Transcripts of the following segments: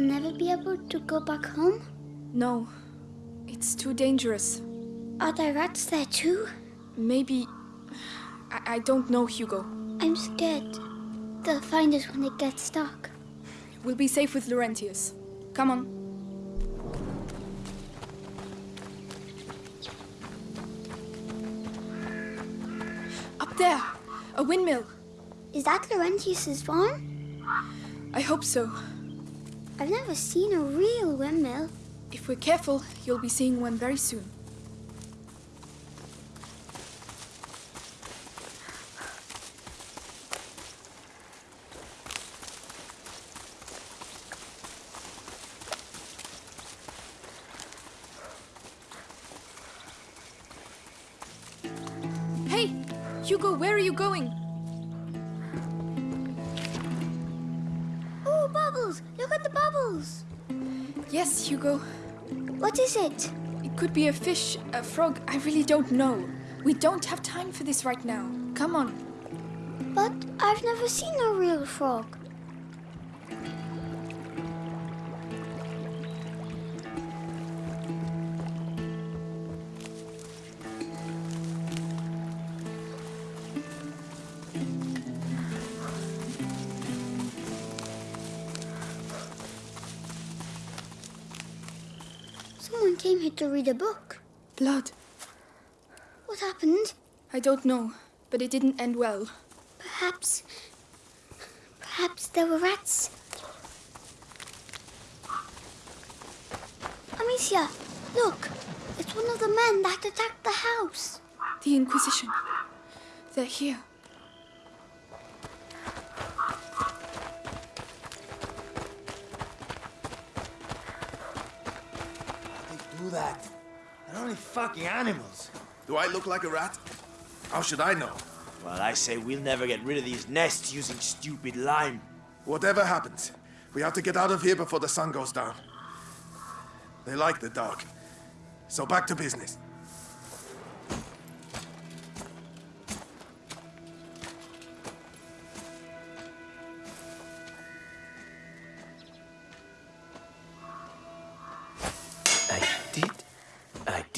We'll never be able to go back home? No, it's too dangerous. Are there rats there too? Maybe. I, I don't know, Hugo. I'm scared. They'll find us when it gets dark. We'll be safe with Laurentius. Come on. Up there! A windmill! Is that Laurentius's farm? I hope so. I've never seen a real windmill. If we're careful, you'll be seeing one very soon. Hey! Hugo, where are you going? Yes, Hugo. What is it? It could be a fish, a frog, I really don't know. We don't have time for this right now. Come on. But I've never seen a real frog. To read a book. Blood. What happened? I don't know, but it didn't end well. Perhaps. Perhaps there were rats. Amicia, look! It's one of the men that attacked the house. The Inquisition. They're here. Fucking animals. Do I look like a rat? How should I know? Well, I say we'll never get rid of these nests using stupid lime. Whatever happens, we have to get out of here before the sun goes down. They like the dark. So back to business.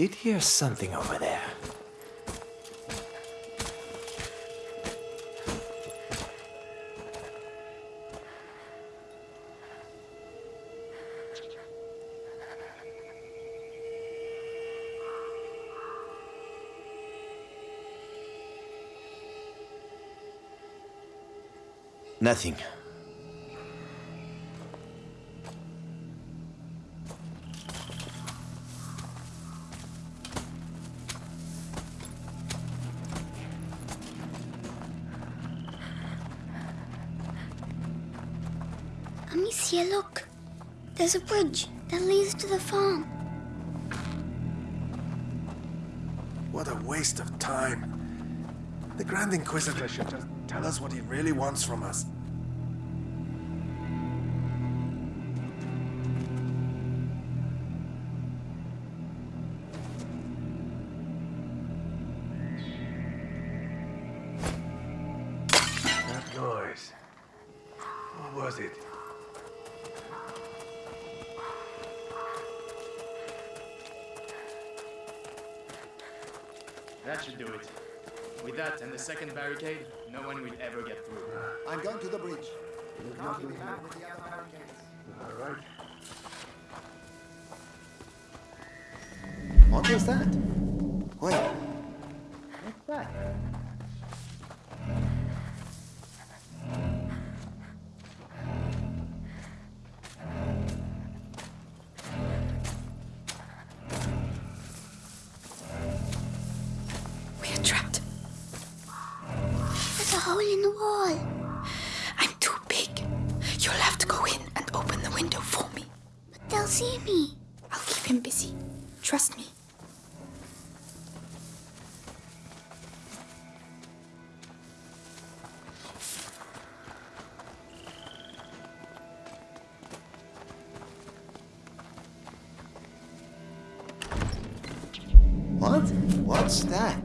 Did hear something over there. Nothing. There's a bridge that leads to the farm. What a waste of time. The Grand Inquisitor should just tell us what he really wants from us. All right. What was that? Wait, What's that?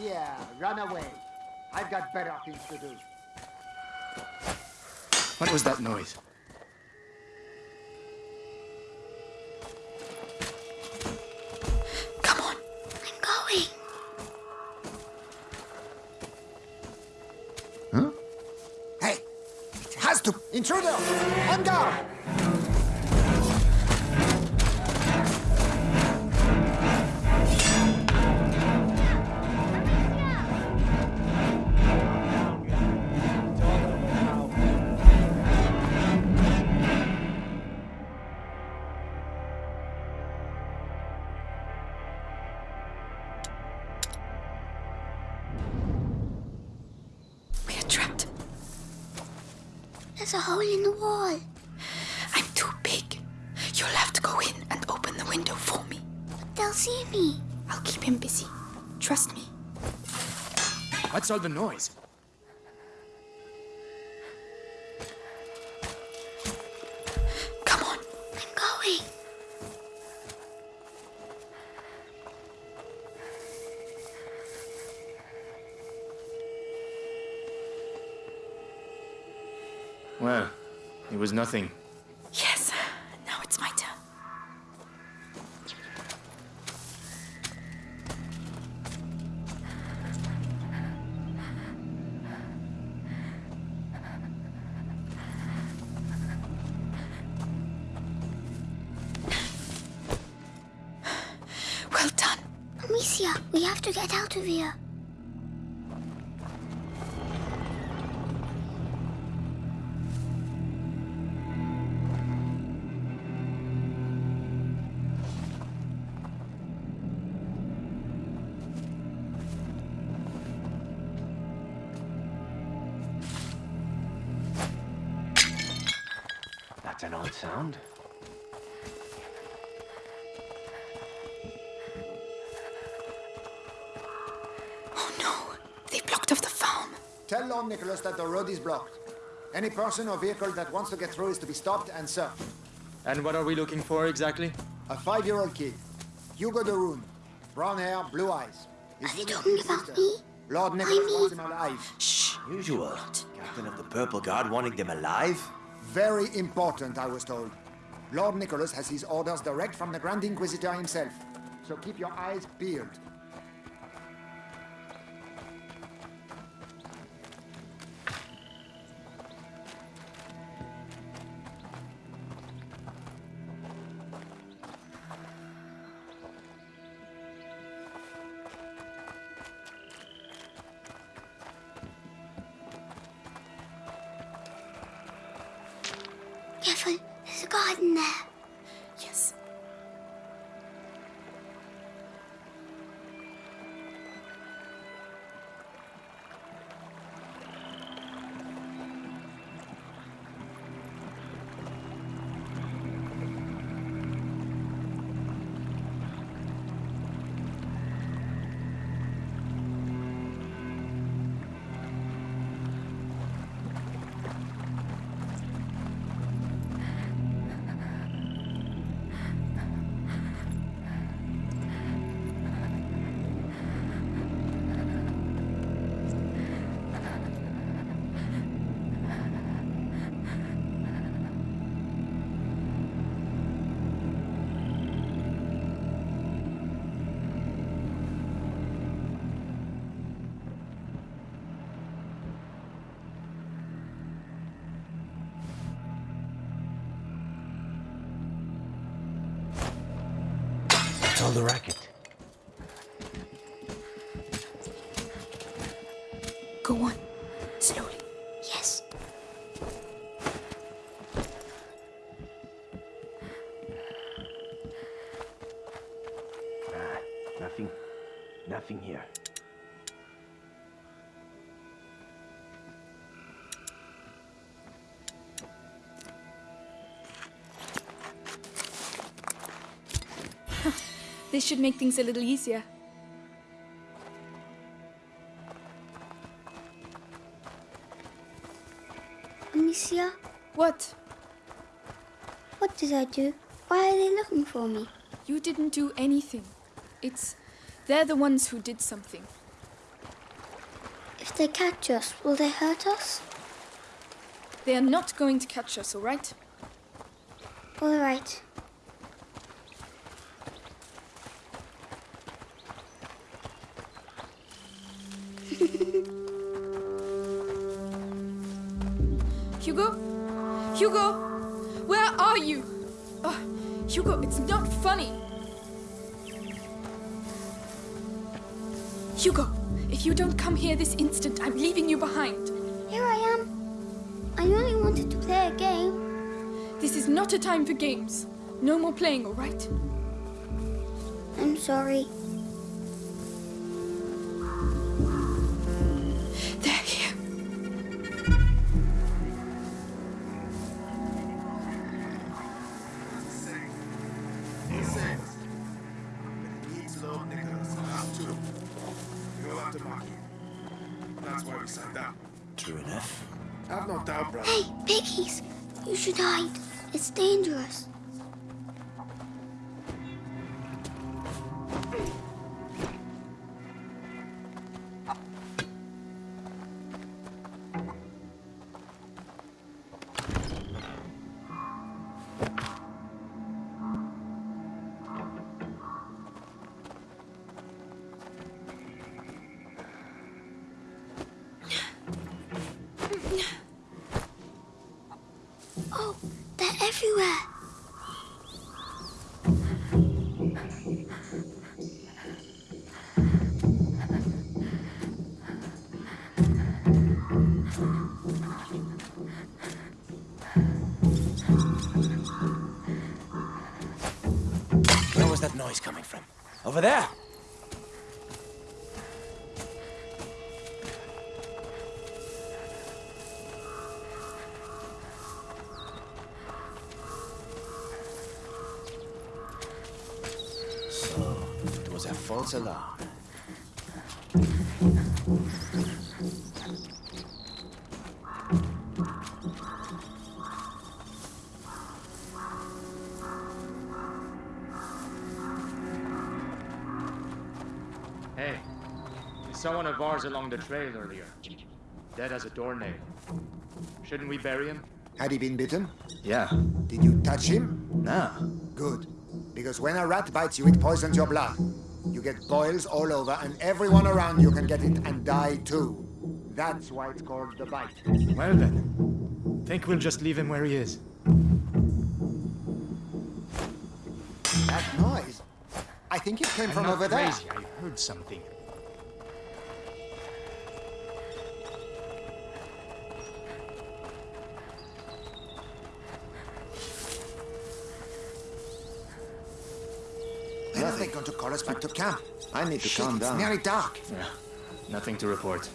Yeah, run away. I've got better things to do. What was that noise? There's a hole in the wall. I'm too big. You'll have to go in and open the window for me. They'll see me. I'll keep him busy. Trust me. What's all the noise? Was nothing. That's an odd sound. Oh no. They blocked off the farm. Tell Lord Nicholas that the road is blocked. Any person or vehicle that wants to get through is to be stopped and searched. And what are we looking for exactly? A five-year-old kid. Hugo de Rune. Brown hair, blue eyes. His Are you little talking kid about sister. me? Lord Nicholas mean- wants him alive. Shh. Usual. Captain of the Purple Guard wanting them alive? Very important, I was told. Lord Nicholas has his orders direct from the Grand Inquisitor himself. So keep your eyes peeled. There's a the racket? Go on. Slowly. Yes. Should make things a little easier. Amicia, What? what did I do? Why are they looking for me? You didn't do anything. It's. They're the ones who did something. If they catch us, will they hurt us? They are not going to catch us, all right? All right. It's not funny. Hugo, if you don't come here this instant, I'm leaving you behind. Here I am. I only wanted to play a game. This is not a time for games. No more playing, all right? I'm sorry. Oh, they're everywhere. Where was that noise coming from? Over there! We saw one of ours along the trail earlier. Dead as a doornail. Shouldn't we bury him? Had he been bitten? Yeah. Did you touch him? Nah. Good. Because when a rat bites you, it poisons your blood. You get boils all over, and everyone around you can get it and die too. That's why it's called the bite. Well then, think we'll just leave him where he is. That noise. I think it came I'm from not over there. crazy. I heard something. Going to call us back to camp? I need to Shit, calm it's nearly dark. Yeah, nothing to report.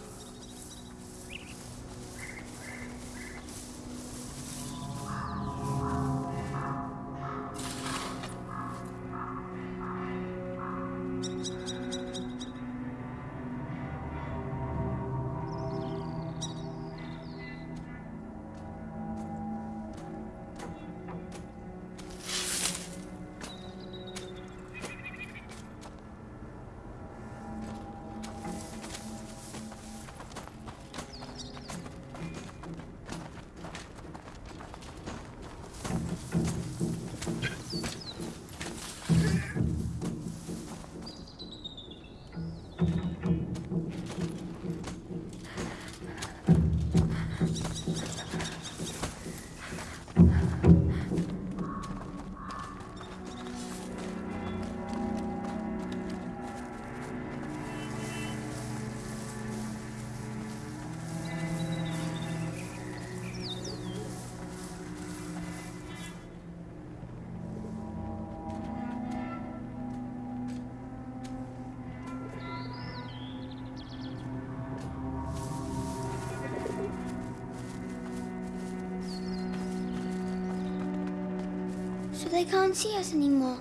they can't see us anymore.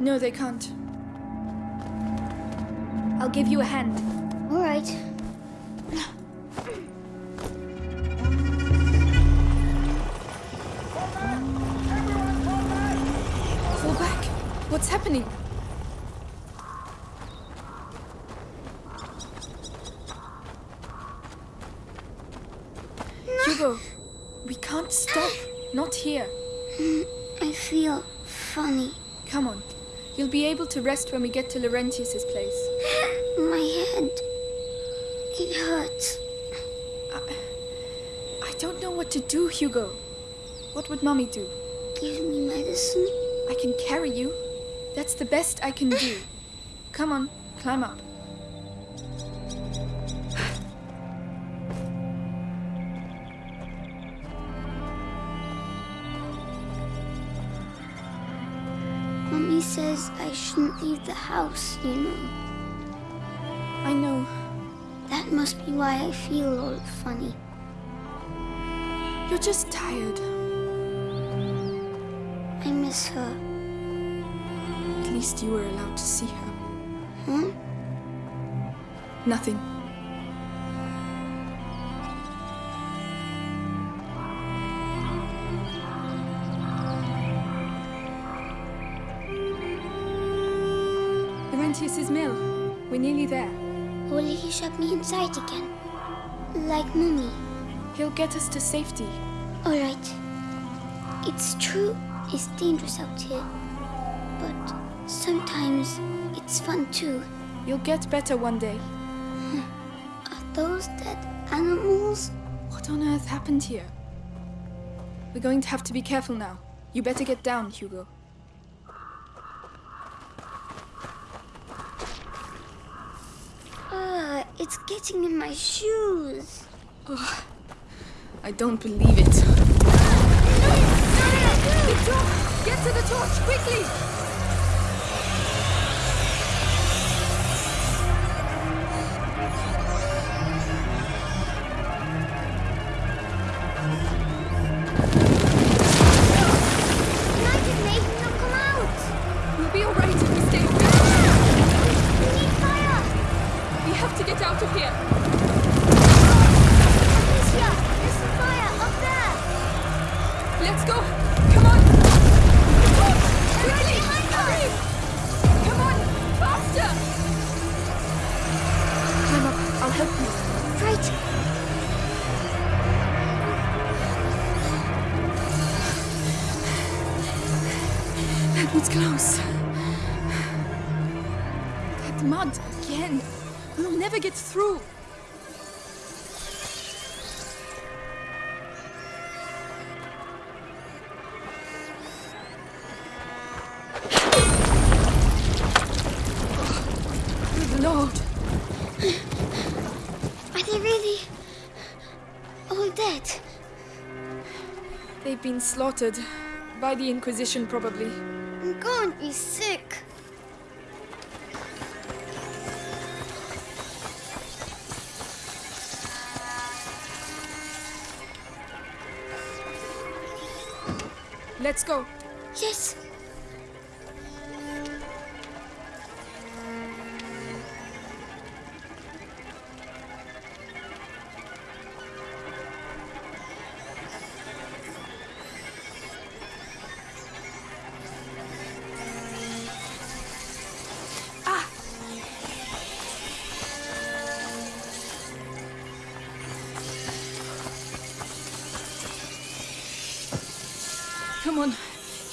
No, they can't. I'll give you a hand. All right. Fall back! What's happening? No. Hugo, we can't stop. Not here. I feel funny. Come on. You'll be able to rest when we get to Laurentius's place. My head. It hurts. I I don't know what to do, Hugo. What would Mommy do? Give me medicine. I can carry you. That's the best I can do. Come on, climb up. Shouldn't leave the house, you know. I know. That must be why I feel all funny. You're just tired. I miss her. At least you were allowed to see her. Huh? Nothing. There. Will he shut me inside again? Like Mummy. He'll get us to safety. Alright. It's true, it's dangerous out here. But sometimes it's fun too. You'll get better one day. Are those dead animals? What on earth happened here? We're going to have to be careful now. You better get down, Hugo. Ah, it's getting in my shoes. I don't believe it. The torch! Get to the torch, quickly! Been slaughtered. By the Inquisition, probably. I'm going to be sick. Let's go. Yes.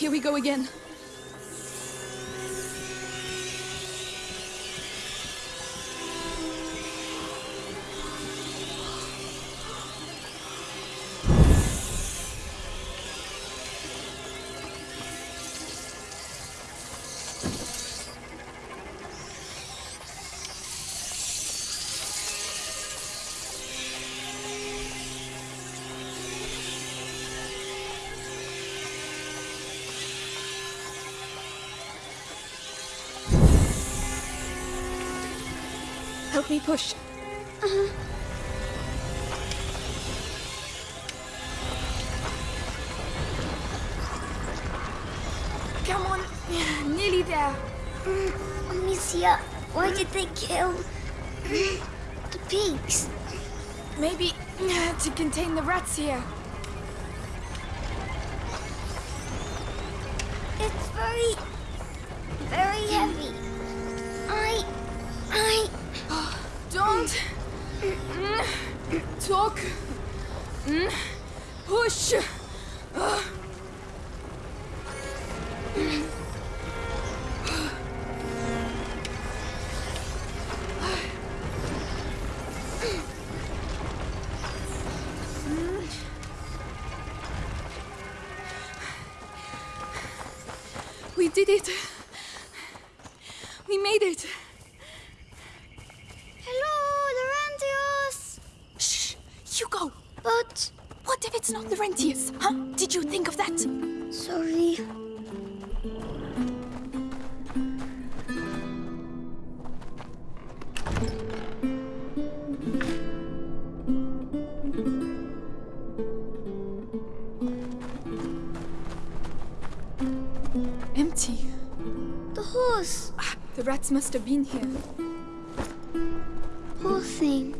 Here we go again. Help me push. Uh-huh. Come on. Nearly there. Mm, Amicia, why did they kill the pigs? Maybe uh, to contain the rats here. It's very, very heavy. I, I, Don't talk. Push. Ah. Empty. The horse. Ah, the rats must have been here. Poor thing.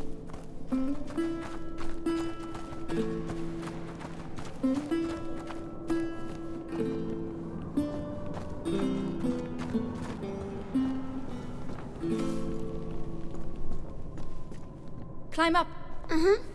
Climb up. Uh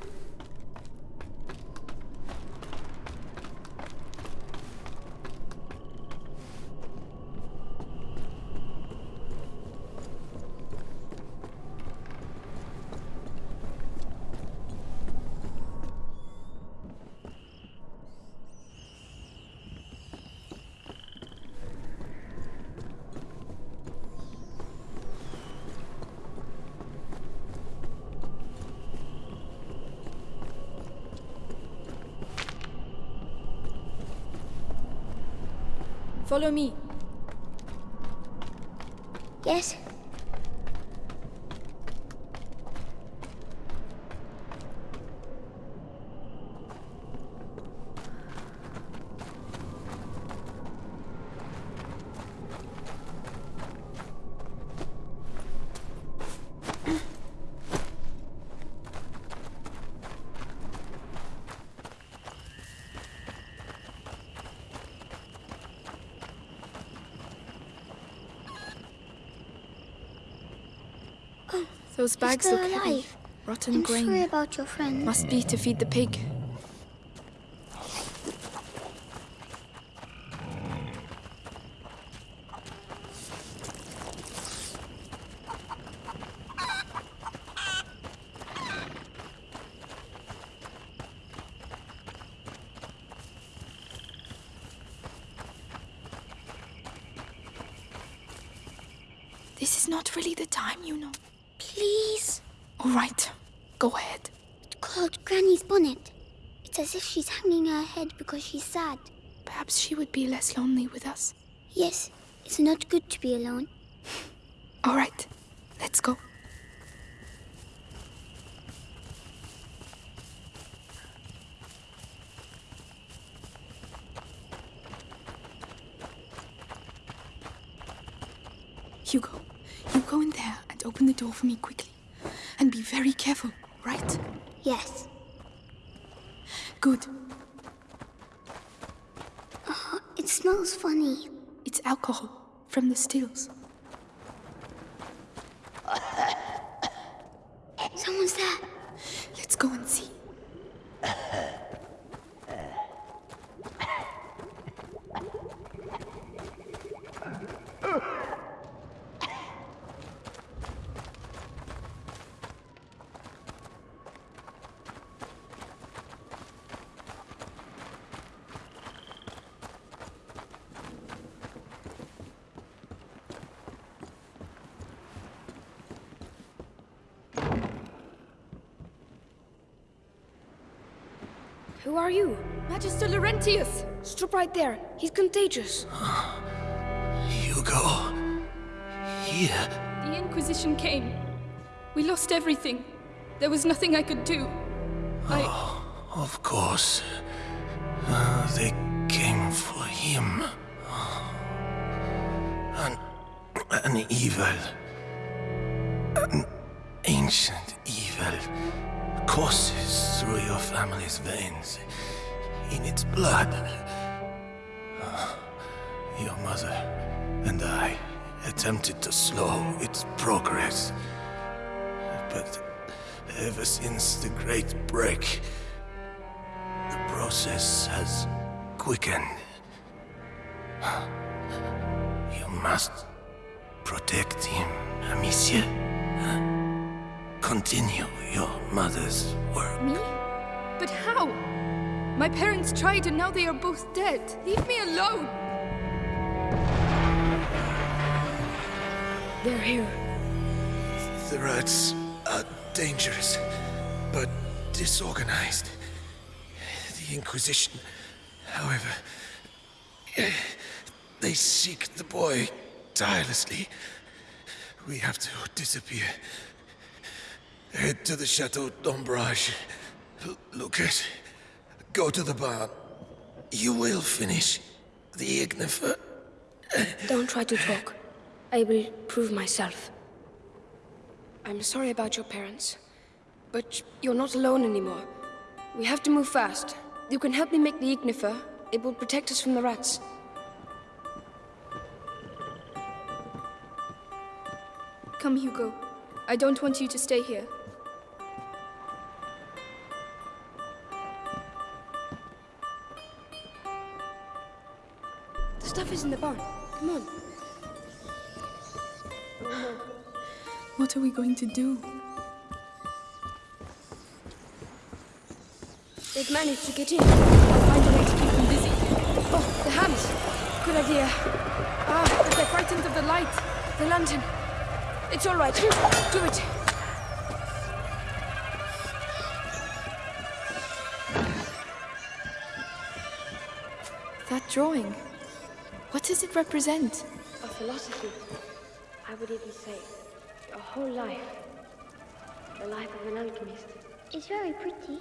Follow me. Yes. Those bags look heavy. Rotten I'm grain. sorry about your friend. Must be to feed the pig. This is not really the time, you know. Please. All right, go ahead. It's called Granny's bonnet. It's as if she's hanging her head because she's sad. Perhaps she would be less lonely with us. Yes, it's not good to be alone. All right, let's go. Hugo, you go in there and open the door for me quickly. And be very careful, right? Yes. Good. It smells funny. It's alcohol from the stills. Someone's there. Let's go and see. Who are you? Magister Laurentius! Stop right there. He's contagious. Hugo. Here. The Inquisition came. We lost everything. There was nothing I could do. I. Of course. Uh, they came for him. An, an evil. An ancient evil courses through your family's veins. In its blood. Uh, Your mother and I attempted to slow its progress. But ever since the Great Break, the process has quickened. You must protect him, Amicia. Continue your mother's work. Me? But how? My parents tried and now they are both dead. Leave me alone! They're here. The rats are dangerous, but disorganized. The Inquisition, however, they seek the boy tirelessly. We have to disappear. Head to the Chateau d'Ombrage. Lucas, go to the barn. You will finish the Ignifer. Don't try to talk. I will prove myself. I'm sorry about your parents, but you're not alone anymore. We have to move fast. You can help me make the Ignifer. It will protect us from the rats. Come, Hugo. I don't want you to stay here. Stuff is in the barn. Come on. What are we going to do? They've managed to get in. I'll find a way to keep them busy. Oh, the hams. Good idea. Ah, but they're frightened of the light. The lantern. It's all right. Do it. That drawing. What does it represent? A philosophy. I would even say a whole life. The life of an alchemist. It's very pretty.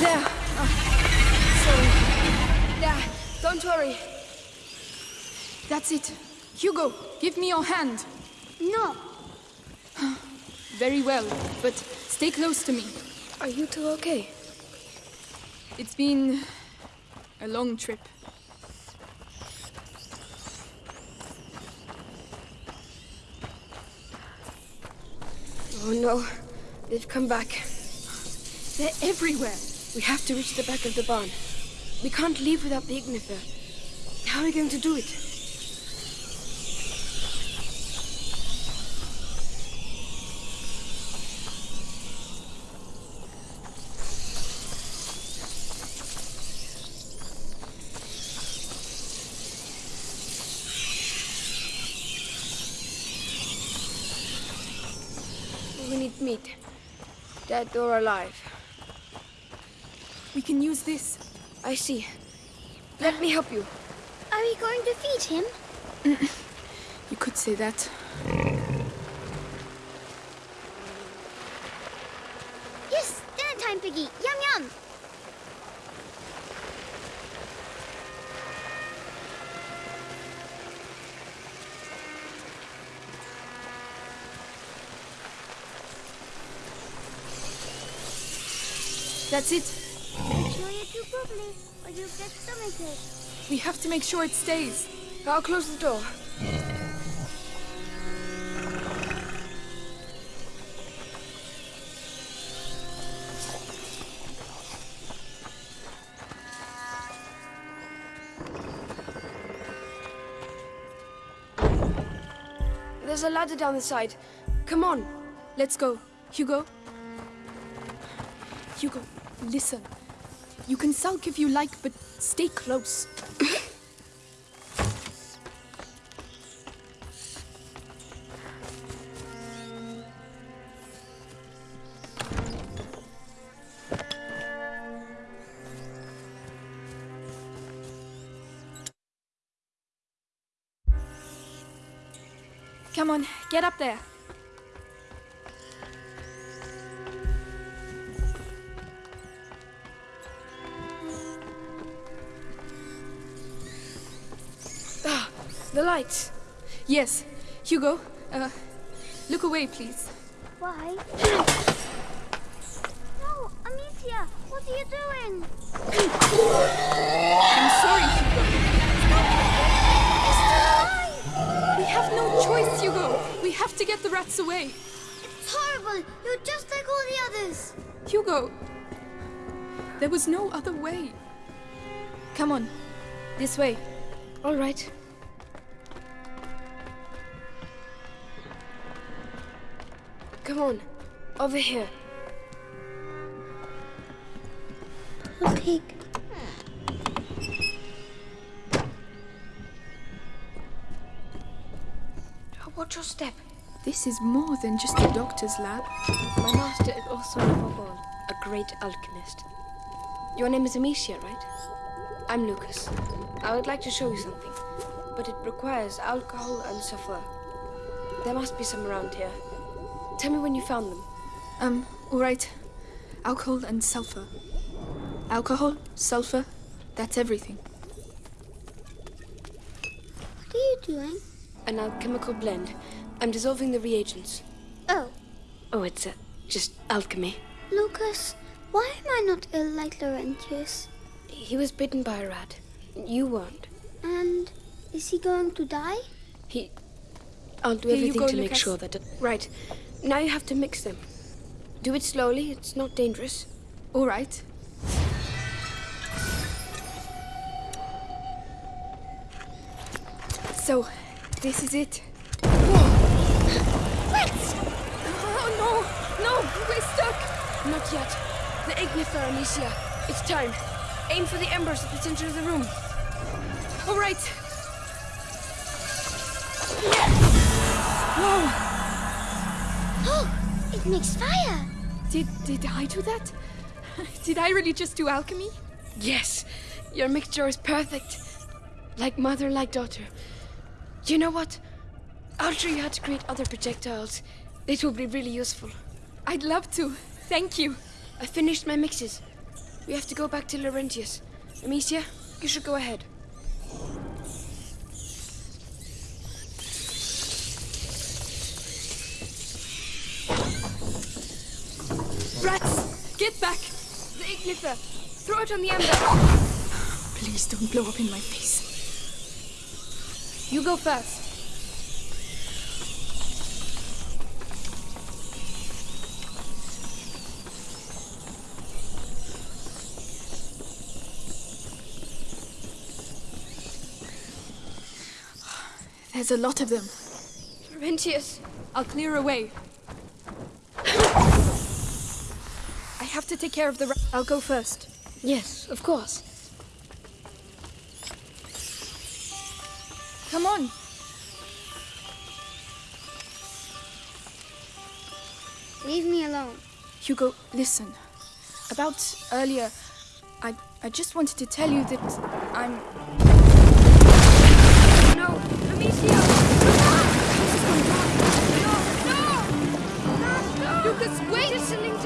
There. Oh, sorry. There. Don't worry. That's it. Hugo, give me your hand. No. Very well, but stay close to me. Are you two okay? It's been a long trip. Oh no. They've come back. They're everywhere. We have to reach the back of the barn. We can't leave without the Ignifer. How are we going to do it? We need meat. Dead or alive. We can use this. I see. Let me help you. Are we going to feed him? You could say that. That's it. Make sure you do properly, or you'll get stomachache. We have to make sure it stays. I'll close the door. There's a ladder down the side. Come on. Let's go. Hugo? Hugo, listen. You can sulk if you like, but stay close. Come on, get up there. The lights. Yes, Hugo, uh, look away, please. Why? no, Amicia, what are you doing? I'm sorry, Hugo. We have no choice, Hugo. We have to get the rats away. It's horrible. You're just like all the others. Hugo, there was no other way. Come on, this way. All right. Come on. Over here. A pig. Oh, watch your step. This is more than just a doctor's lab. My master is also above all a great alchemist. Your name is Amicia, right? I'm Lucas. I would like to show you something, but it requires alcohol and sulfur. There must be some around here. Tell me when you found them. Um, alright. Alcohol and sulfur. Alcohol, sulfur, that's everything. What are you doing? An alchemical blend. I'm dissolving the reagents. Oh, Oh, it's uh, just alchemy. Lucas, why am I not ill like Laurentius? He was bitten by a rat. You weren't. And is he going to die? He. I'll do Here you everything go, to make sure that. It... Right. Now you have to mix them. Do it slowly, it's not dangerous. Alright. So, this is it. Let's! Oh no! No! We're stuck! Not yet. The ignifer, Amicia. It's time. Aim for the embers at the center of the room. Alright! Oh, it makes fire! Did, did I do that? Did I really just do alchemy? Yes, your mixture is perfect. Like mother, like daughter. You know what? I'll show you how to create other projectiles. It will be really useful. I'd love to. Thank you. I finished my mixes. We have to go back to Laurentius. Amicia, you should go ahead. Rats! Get back! The ignifer! Throw it on the ember! Please don't blow up in my face. You go first. There's a lot of them. Laurentius! I'll clear away. I have to take care of the ra- I'll go first. Yes, of course. Come on. Leave me alone. Hugo, listen. About earlier, I I just wanted to tell you that I'm No! Amicia! Lucas, wait! Listening